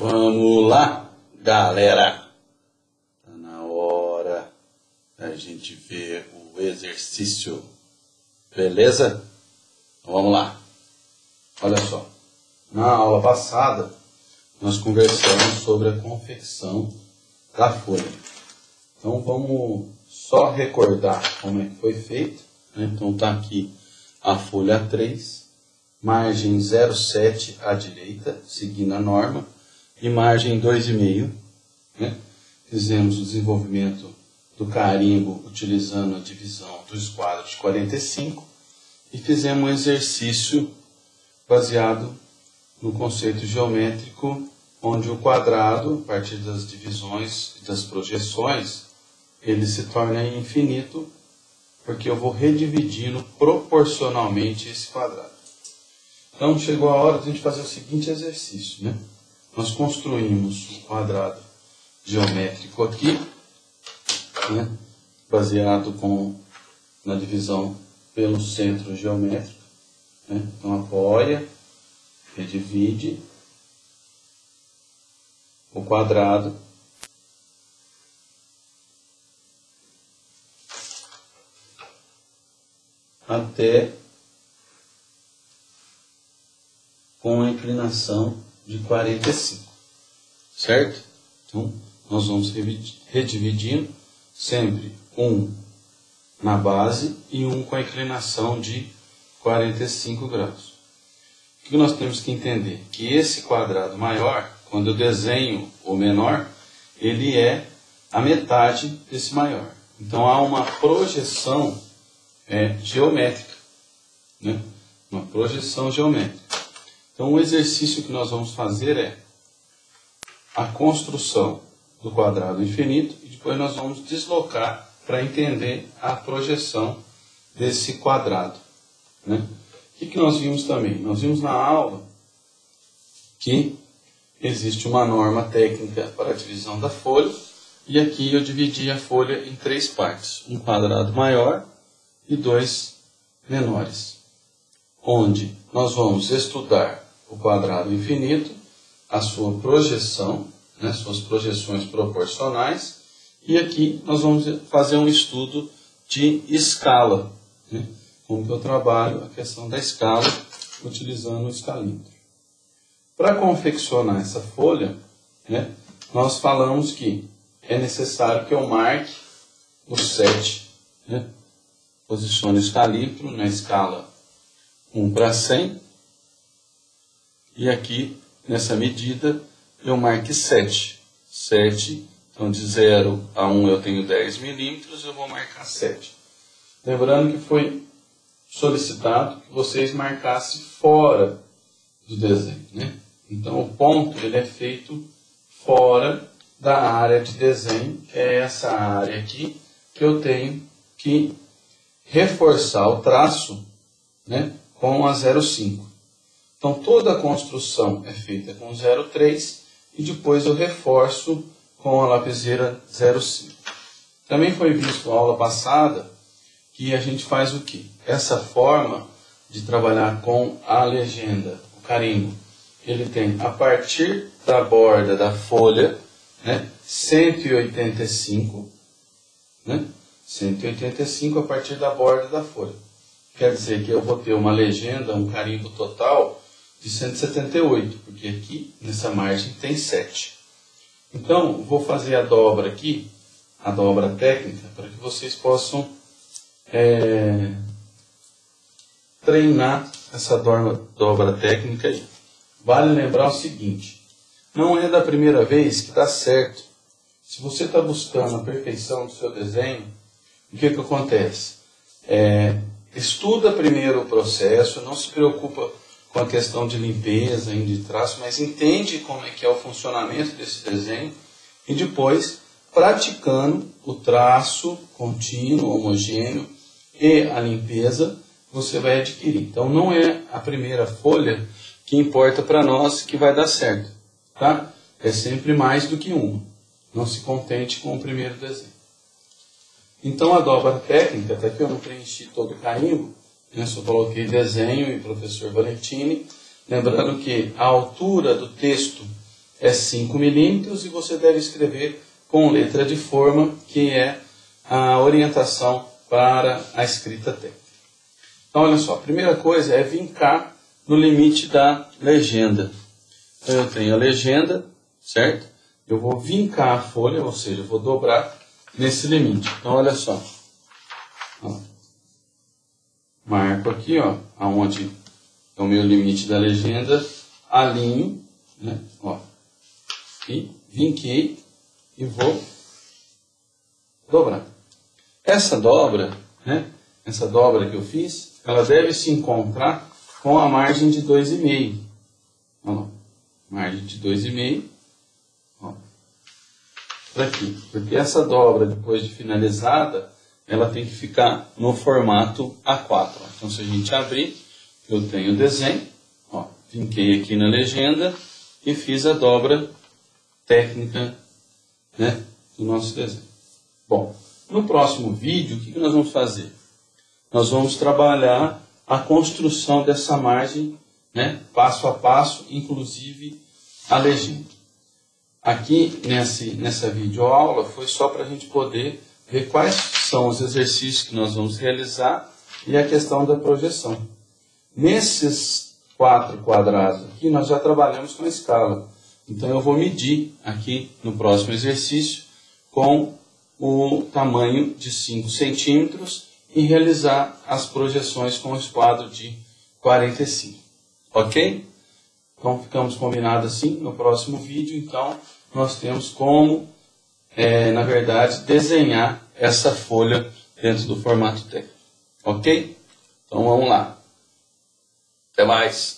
Vamos lá, galera. Tá na hora da gente ver o exercício. Beleza? Então vamos lá. Olha só. Na aula passada, nós conversamos sobre a confecção da folha. Então vamos só recordar como é que foi feito. Né? Então tá aqui a folha 3, margem 0,7 à direita, seguindo a norma, e margem 2,5. Né? Fizemos o desenvolvimento do carimbo utilizando a divisão do esquadro de 45 e fizemos um exercício baseado no conceito geométrico, onde o quadrado, a partir das divisões e das projeções, ele se torna infinito, porque eu vou redividindo proporcionalmente esse quadrado. Então chegou a hora de a gente fazer o seguinte exercício, né? Nós construímos um quadrado geométrico aqui, né? baseado com, na divisão pelo centro geométrico. Né? Então apoia, redivide o quadrado até com a inclinação de 45, certo? Então, nós vamos redividindo sempre um na base e um com a inclinação de 45 graus. O que nós temos que entender? Que esse quadrado maior, quando eu desenho o menor, ele é a metade desse maior. Então há uma projeção é, geométrica. Né? Uma projeção geométrica. Então o exercício que nós vamos fazer é a construção do quadrado infinito e depois nós vamos deslocar para entender a projeção desse quadrado. Né? O que, que nós vimos também? Nós vimos na aula que existe uma norma técnica para a divisão da folha e aqui eu dividi a folha em três partes, um quadrado maior e dois menores, onde nós vamos estudar o quadrado infinito, a sua projeção, né, suas projeções proporcionais, e aqui nós vamos fazer um estudo de escala, né, como que eu trabalho a questão da escala utilizando o escalímetro. Para confeccionar essa folha, né, nós falamos que é necessário que eu marque o 7, né, posicione o escalímetro na escala 1 para 100, e aqui, nessa medida, eu marque 7. 7, então de 0 a 1 eu tenho 10 milímetros, eu vou marcar 7. Lembrando que foi solicitado que vocês marcassem fora do desenho. Né? Então o ponto ele é feito fora da área de desenho, que é essa área aqui, que eu tenho que reforçar o traço né, com a 0,5. Então toda a construção é feita com 0,3 e depois eu reforço com a lapiseira 0,5. Também foi visto na aula passada que a gente faz o que? Essa forma de trabalhar com a legenda, o carimbo, ele tem a partir da borda da folha, né, 185, né, 185 a partir da borda da folha. Quer dizer que eu vou ter uma legenda, um carimbo total de 178, porque aqui nessa margem tem 7. Então, vou fazer a dobra aqui, a dobra técnica, para que vocês possam é, treinar essa dobra, dobra técnica aí. Vale lembrar o seguinte, não é da primeira vez que dá certo. Se você está buscando a perfeição do seu desenho, o que, que acontece? É, estuda primeiro o processo, não se preocupa com a questão de limpeza e de traço, mas entende como é que é o funcionamento desse desenho e depois praticando o traço contínuo, homogêneo e a limpeza, você vai adquirir. Então não é a primeira folha que importa para nós que vai dar certo, tá? É sempre mais do que uma. Não se contente com o primeiro desenho. Então a dobra técnica, até que eu não preenchi todo o carimbo, né? Só coloquei desenho e professor Valentini. Lembrando que a altura do texto é 5 milímetros e você deve escrever com letra de forma, que é a orientação para a escrita técnica. Então, olha só, a primeira coisa é vincar no limite da legenda. Então, eu tenho a legenda, certo? Eu vou vincar a folha, ou seja, eu vou dobrar nesse limite. Então, olha só. Marco aqui, ó, aonde é o meu limite da legenda, alinho, né, ó, e vinquei e vou dobrar. Essa dobra, né, essa dobra que eu fiz, ela deve se encontrar com a margem de 2,5. Ó, margem de 2,5, ó, aqui. Porque essa dobra, depois de finalizada, ela tem que ficar no formato A4. Então, se a gente abrir, eu tenho o desenho, ó, vinquei aqui na legenda e fiz a dobra técnica né, do nosso desenho. Bom, no próximo vídeo, o que nós vamos fazer? Nós vamos trabalhar a construção dessa margem, né, passo a passo, inclusive a legenda. Aqui nesse, nessa videoaula foi só para a gente poder ver quais são os exercícios que nós vamos realizar e a questão da projeção. Nesses quatro quadrados aqui, nós já trabalhamos com a escala. Então eu vou medir aqui no próximo exercício com o tamanho de 5 centímetros e realizar as projeções com o esquadro de 45. Ok? Então ficamos combinados assim no próximo vídeo. Então nós temos como, é, na verdade, desenhar essa folha dentro do formato técnico. Ok? Então vamos lá. Até mais.